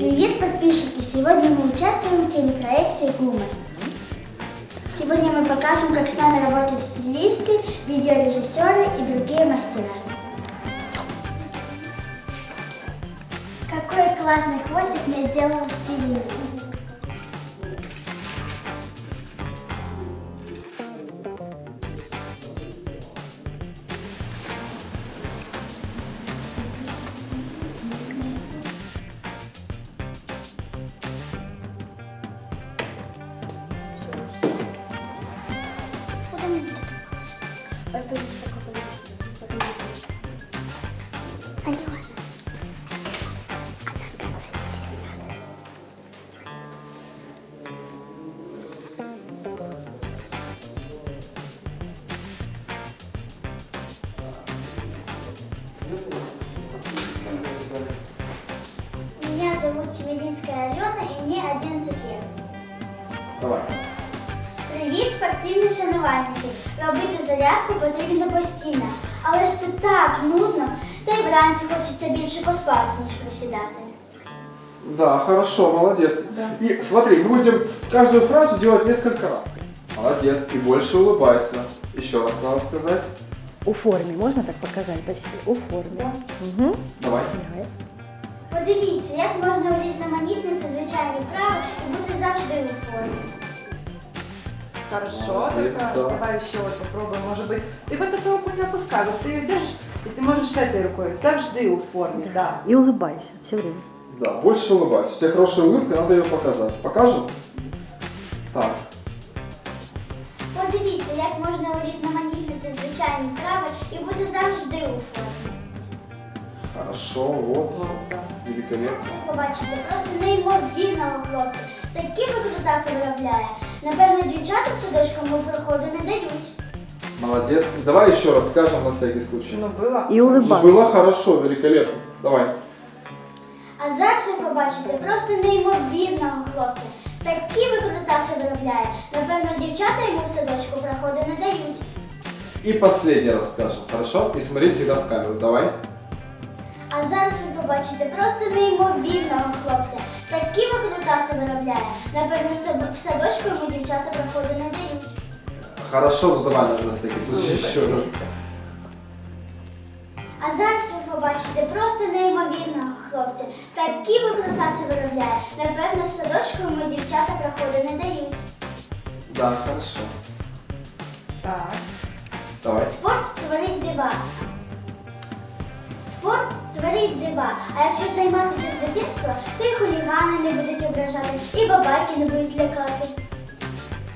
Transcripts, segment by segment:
Привет, подписчики! Сегодня мы участвуем в телепроекте «Гумор». Сегодня мы покажем, как с нами работают стилисты, видеорежиссеры и другие мастера. Какой классный хвостик мне сделал стилист! Меня зовут Чевелинская Алена, и мне 11 лет. Давай. Привіт, спортивні шанувальники! Робити зарядку потрібно постійно, але ж це так нудно, та й вранці хочеться більше поспати, ніж присідати. Да, хорошо, молодец. И смотри, мы будем каждую фразу делать несколько раз. Молодец, и больше улыбайся. Еще раз надо сказать. У формі можна так показати по себе? У формі. Угу. Давай. Давай. Подивіться, як можна урізноманітнити звичайні вправи і бути завжди у формі. Хорошо, Молодец, только да. давай еще вот попробуем, может быть. Ты вот эту руку не опускай, вот ты ее держишь, и ты можешь этой рукой, завжди у форме, да. І улыбайся все время. Да, больше улыбайся. У тебя хорошая улыбка, надо ее показать. Покажем? Так. Подивіться, як можна урізноманітнити звичайні вправи і бути завжди у формі. Хорошо, вот. Вот, да. Великолепно. Ви побачите просто неймовірного хлопця. Такі викрутаси виробляє. Напевно, дівчата в садочку йому проходу не дають. Молодец. Давай еще раз скажем на всякий случай. Ну, было. І улыбайся. Было хорошо, великолепно. Давай. А зараз ви побачите просто неймовірного хлопця. Такі викрутаси виробляє. Напевно, дівчата йому в садочку проходу не дають. И последний раз скажем, хорошо? И смотри всегда в камеру. Давай. А зараз ви побачите просто неймовірного хлопця. Такі викрутаси виробляє. Напевно, в садочку йому дівчата проходу не дають. Хорошо, ну давай на всякий случай еще раз. А зараз ви побачите просто неймовірного хлопця. Такі викрутаси виробляє. Напевно, в садочку йому дівчата проходу не дають. Да, хорошо. Так. Давай. Спорт творить дива. Спорт творить дива. А якщо займатися з дитинства, то і хулігани не будуть ображати, і бабайки не будуть лякати.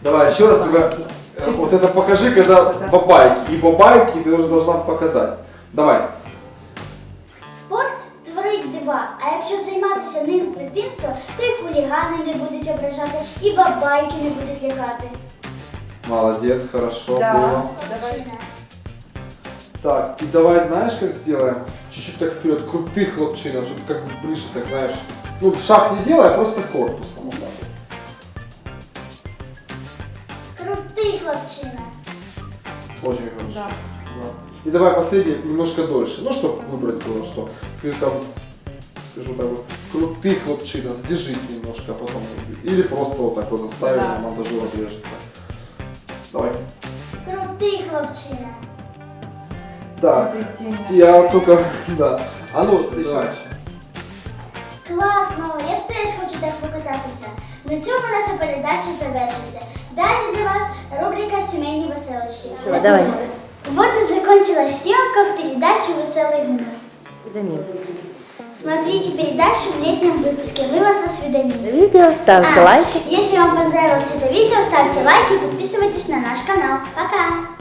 Давай еще раз только э, вот это покажи, когда бабайки. И бабайки ты тоже должна показать. Давай. Спорт творить дива. А якщо займатися ним з дитинства, то і хулігани не будуть ображати, і бабайки не будуть лякати. Молодец, хорошо Да. было. Давай. Хлопчина. Так, и давай знаешь, как сделаем? Чуть-чуть так вперед, крутых хлопчина, чтобы как бы ближе, так знаешь. Ну, шаг не делай, а просто корпусом. вот так вот. Крутий хлопчина. Очень хорошо. Да. Да. И давай последний немножко дольше. Ну, чтобы выбрать было что. Скажи там, скажу так вот, крутых хлопчина, сдержись немножко, а потом. Или просто вот так вот заставим, Да. а монтажер отрежет. Давай. Крутий хлопчина. Так, Смотрите. я только, да. А ну, давай. Класно, я теж хочу так покататися. На цьому наша передача завершиться. Далі для вас рубрика «Сімейні веселощі». Всё, давай. Вот и закончилась съемка в передаче «Веселый гумор». Свиданин. Смотрите передачу в летнем выпуске «Мы вас осведомим». Видео, ставьте А, лайки. Если вам понравилось это видео, ставьте лайки и подписывайтесь на наш канал. Пока!